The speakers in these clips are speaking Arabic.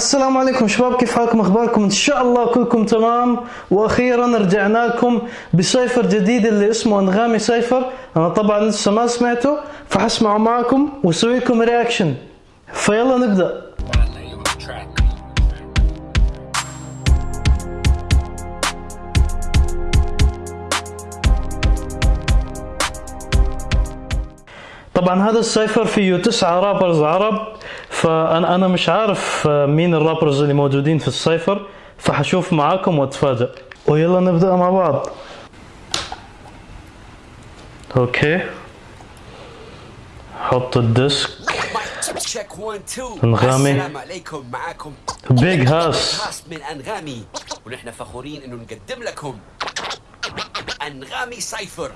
السلام عليكم شباب كيف حالكم؟ أخباركم؟ إن شاء الله كلكم تمام. وأخيرا رجعنا لكم بسايفر جديد اللي اسمه أنغامي سايفر أنا طبعا لسه ما سمعته فحسمعه معكم واسوي لكم رياكشن فيلا نبدأ. طبعا هذا السايفر فيه تسعة رابرز عرب. فانا أنا مش عارف مين الرابرز اللي موجودين في السايفر فحشوف معاكم واتفاجئ ويلا نبدأ مع بعض. أوكي. حط الديسك. انغامي. السلام عليكم معاكم بيج هاس هاس من انغامي ونحن فخورين إنه نقدم لكم أنغامي سايفر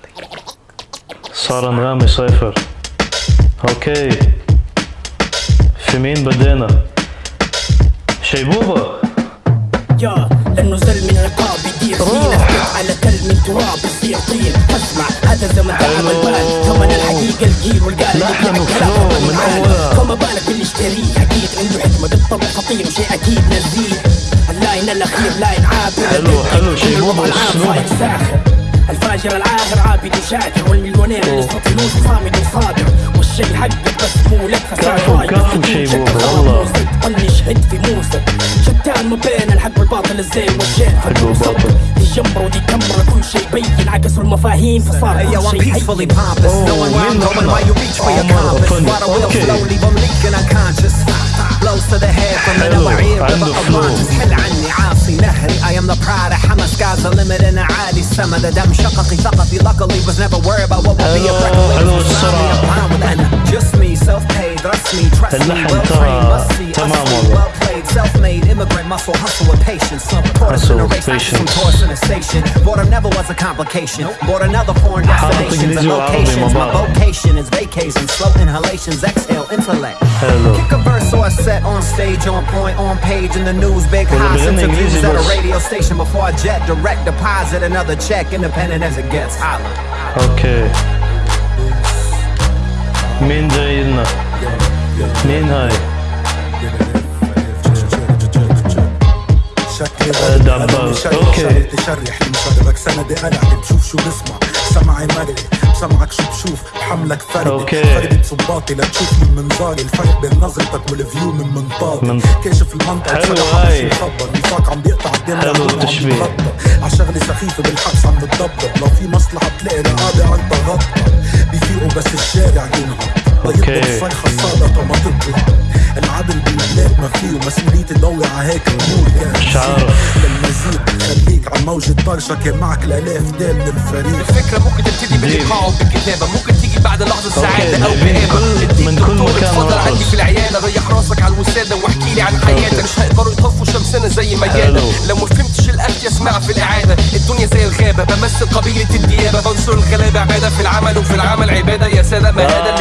صار أنغامي سايفر أوكي. في مين بدينا شيبوبة يا لأنه زل من عقاب يدير فينا. على تل من تراب يصير طين اسمع هذا زمن تعب البال ثمن الحقيقة الجيل والقال لحن وفلو من اولها فما بالك باللي اشتريه أكيد عنده حكمة بالطبع خطير. وشيء أكيد نزيه اللاين الاخير لاين عابر حلو حلو. شيبوبة الفاجر العاهر عابد وشاكر. والمليونير اللي يستطيعون صامد وصابر والشي حقك بس مو لك كفو كفو والله. طنش هد في موسى. شتان ما بين الحق والباطل الزين والشين حق والباطل. دي جمرة ودي كمرة كل شي يبين عكسوا المفاهيم فصار Hey, yo, I'm كل شي peacefully pompous. Knowing where I'm going while you reach for your compass. Water will leave 'em leaking unconscious. Blows to the head from the حلو. lower ear to عنده the flow. unconscious. حل عني عاصي نهري I am the pride of Hamas Sky's the limit and عالي السما ده دم شققي ثقفي luckily was never worried about what will be a حلو، breakaway حلو It's السرعة. I'm fine with أنا just me self paid trust me trust me اللحن well ترى trained must see us تمام والله. Self-made immigrant, muscle, hustle with patience. Some caught us in a race, some toys in a station. Boredom never was a complication. Bought another foreign destination. and locations My vocation. Is vacation, slow inhalations, exhale, intellect. Hello. Kick a verse or a set on stage, on point, on page In the news, big highs, interviews at a radio station Before a jet, direct deposit, another check Independent as it gets, holla Okay. Men yayınla Menhay شكلي أوكي. شغلة تشرح مشربك سندي قلعك بشوف شو بسمع سمعي مرئي بسمعك شو بشوف بحملك فردي أوكي. فردة صباطي لتشوف من منظاري الفرق بين نظرتك والفيو من منطاقي من- كاشف المنطقة حلو هاي. نفاق عم بيقطع الدم حلو التشبيه. عشغلة سخيفة بالحبس عم بتضبط لو في مصلحة بتلاقي رقابة عن تغطى بيفيقوا بس الشارع ينهض أوكي. بيضرب الصيحة الصادقة ما تطلع العدل فيه ومسؤوليتي ضوي على هيك يعني عارف. للمزيد خليك على موجة طرشة كان معك الألاف دال من الفريق الفكرة ممكن تبتدي بالإيقاع وبالكتابة ممكن تيجي بعد لحظة سعادة أو كل- من كل مكان اتفضل. عندي في العيادة ريح راسك على الوسادة واحكي لي عن حياتك. مش هيقدروا يطفوا شمسنا زي ما جانا. لو ما فهمتش الأكل اسمع في الإعادة. الدنيا زي الغابة بمثل قبيلة الديابة. بنصر الغلابة عبادة في العمل وفي العمل عبادة يا سادة ما هذا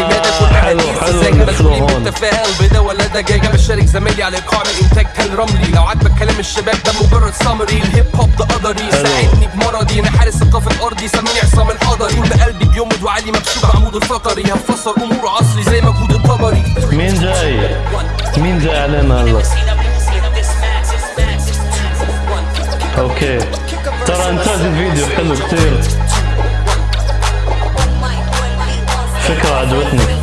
مسؤولين هون. بالتفاهة البيضة ولا دجاجة. بشارك زمايلي على إيقاع من إنتاج تل رملي. لو عجبك كلام الشباب ده مجرد سامري الهيب هوب ده قدري. ساعدني بمرضي. أنا حارس ثقافة أرضي سميني عصام الحضري. ما قلبي بيمد وعلي مكشوف عمود الفقري. هفسر أمور عصري زي مجهود الطبري. مين جاي؟ مين جاي علينا هلا؟ أوكي. ترى إنتاج الفيديو حلو كتير. فكرة عجبتني.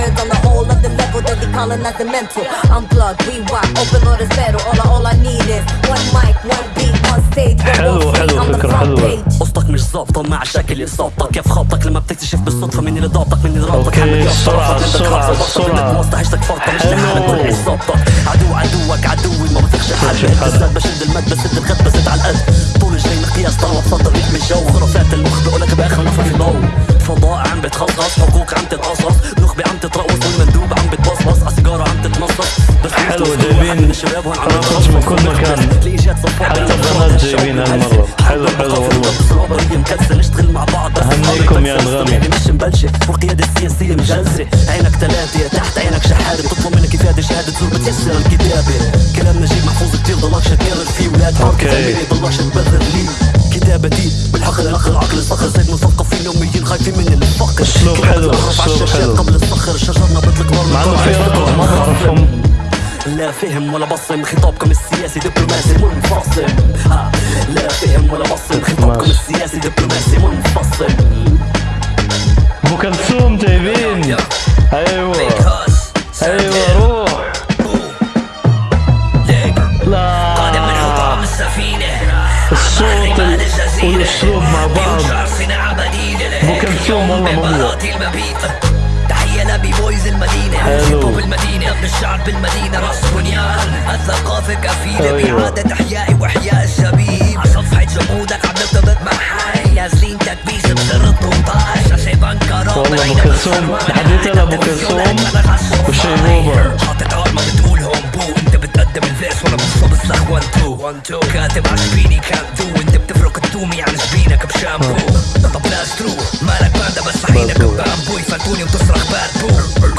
calling us the mental. Unplugged, rewind, open order settle. All I, all I need is one mic, one beat, one stage. حلو، حلو، the فكرة حلوة. قصتك مش ظابطة مع شكل إصابتك كيف خابطك لما بتكتشف بالصدفة مين اللي ضابطك مين اللي رابطك أوكي، حمل يا السرعة، السرعة، السرعة. عيشتك فرطة مش حلو. لحالك عيش ظابطك عدو عدوك عدوي ما بثقش حد بشد المد بسد الخد بزيد على القد طول الجاي مقياس طلب فضل ريح من الجو خرافات المخ بقولك جايبين واحد من كل مكان حتى بنات جايبين هالمرة حلو حلو والله مكسل نشتغل مع بعض بس أهنيكم يا أنغامي. يعني مش مبلشة والقيادة السياسية مجلسة عينك ثلاثة تحت عينك شحادة بتطلب منك إفادة شهادة زور بتيسر الكتابة كلام نجيب محفوظ كتير ضلكش تكرر فيه ولاد حرب أوكي. زميلي ضلكش تبرر لي كتابتي بالحقل الاخ العقل الصخر زي مثقفين يوميين خايفين من الفقر كلمات حلو، على الشاشات حلو. قبل الصخر شجرنا نار من مع انه في. رقص ما بعرفهم لا فهم ولا بصم خطابكم السياسي دبلوماسي منفصل ها لا فهم ولا بصم خطابكم. السياسي دبلوماسي منفصل أبو كلثوم جايبين. أيوه. أيوه روح. لا. الصوت ال- والأسلوب مع بعض. أبو كلثوم والله مبدع تحية لابي بويز المدينة. هيب المدينة. ابن الشعب بالمدينة. رأس بنيان. الثقافة كفيلة أيوة. بإعادة إحيائي وإحياء الشبيب. على صفحة جمودك عم نرتبط مع حي نازلين تكبيس بسر 18 عشان بنكر والله أبو كلثوم، حديث على أبو كلثوم. حاطط عرمة بتقول هوم بو انت بتقدم الفيرس وأنا بوصل الصخ 1 2 كاتب على شبيني كان دو انت بتفرق التومي عن شبينك بشامبو طب لا سترو مالك باندا بس عينك باربو. بامبو يفلتوني وتصرخ باد بو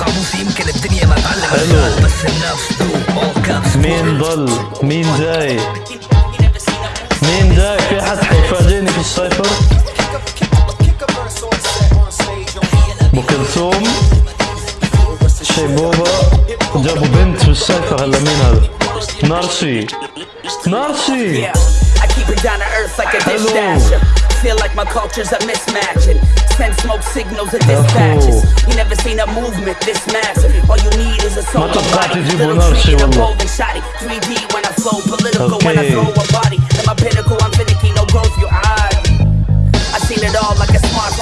قاموسي يمكن الدنيا ما تعلم حلو. الرجال بس النفس دو caps مين ضل مين جاي مين جاي في حد حيفاجئني في السايفر ابو Şey baba Hello feel like my culture's a. Send smoke signals and dispatches. You never seen a movement this massive. All you need is a soul 3D when I flow, political okay. when I throw a body. My pinnacle, I'm finicky, no growth. I seen it all like a smartphone.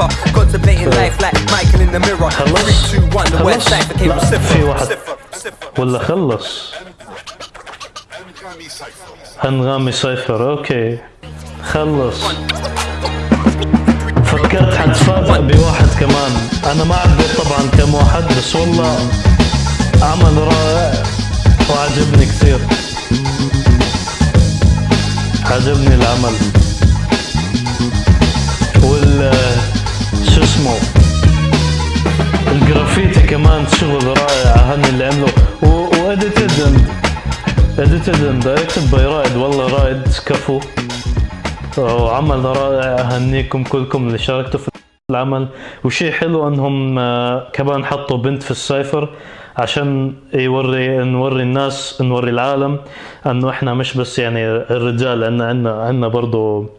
nipper Contemplating life like Michael in the mirror. خلص. 3, 2, 1 the west side became واحد. ولا خلص. انغامي cypher okay. خلص. فكرت حتفاجئ بواحد كمان. أنا ما عديت طبعا كم واحد بس والله عمل رائع. وعجبني كثير. عجبني العمل. وال اسمه. الجرافيتي كمان شغل رائع هن اللي عملوا و edited and edited and directed by رائد. والله رائد كفو. وعمل رائع أهنيكم كلكم اللي شاركتوا في العمل. وشيء حلو أنهم آه، كمان حطوا بنت في ال cypher عشان يوري نوري الناس نوري العالم أنه إحنا مش بس يعني الرجال عندنا عندنا برضو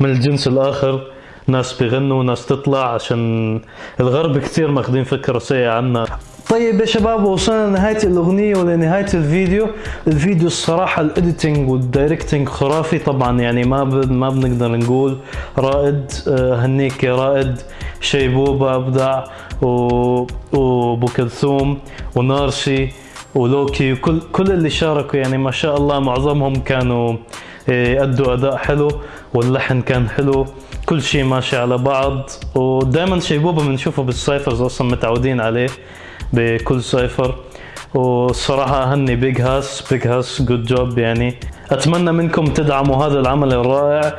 من الجنس الآخر. ناس بيغنوا ناس تطلع عشان الغرب كثير ماخذين فكرة سيئة عنا طيب يا شباب وصلنا لنهاية الأغنية ولنهاية الفيديو الفيديو الصراحة ال editing وال directing خرافي طبعا يعني ما. ما بنقدر نقول رائد آه، هنيك يا رائد شيبوبة أبدع. وأبو كلثوم ونارسي ولوكي وكل كل اللي شاركوا يعني ما شاء الله معظمهم كانوا آه، أدوا أداء حلو واللحن كان حلو كل شيء ماشي على بعض ودائما شيبوبة بنشوفه بال cyphers أصلا متعودين عليه بكل cypher. والصراحة أهني Big Hass Big Hass good job يعني. أتمنى منكم تدعموا هذا العمل الرائع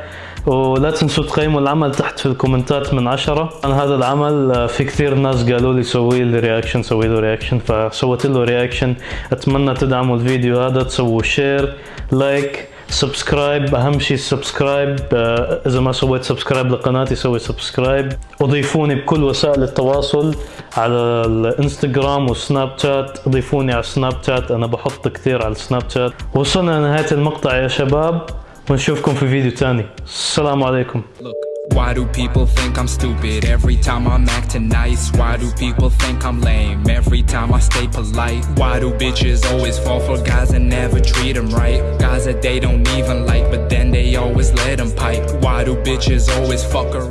ولا تنسوا تقيموا العمل تحت في الكومنتات من عشرة. أنا هذا العمل في كثير ناس قالوا لي سوي لي reaction سوي له reaction فسويت له reaction أتمنى تدعموا الفيديو هذا تسووا share like subscribe أهم شيء ال subscribe آه، إذا ما سويت subscribe لقناتي سوي subscribe. وضيفوني بكل وسائل التواصل على الإنستغرام والسناب شات. ضيفوني على السناب شات أنا بحط كثير على السناب شات. وصلنا لنهاية المقطع يا شباب. ونشوفكم في فيديو تاني. السلام عليكم. Why do people think I'm stupid every time I'm acting nice? Why do people think I'm lame every time I stay polite? Why do bitches always fall for guys and never treat them right? Guys that they don't even like, but then they always let them pipe. Why do bitches always fuck around?